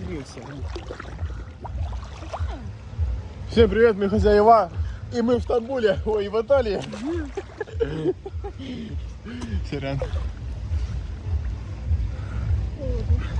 подвинься. Всем привет, мы хозяева. И мы в Стамбуле, ой, в Италии. Сорян.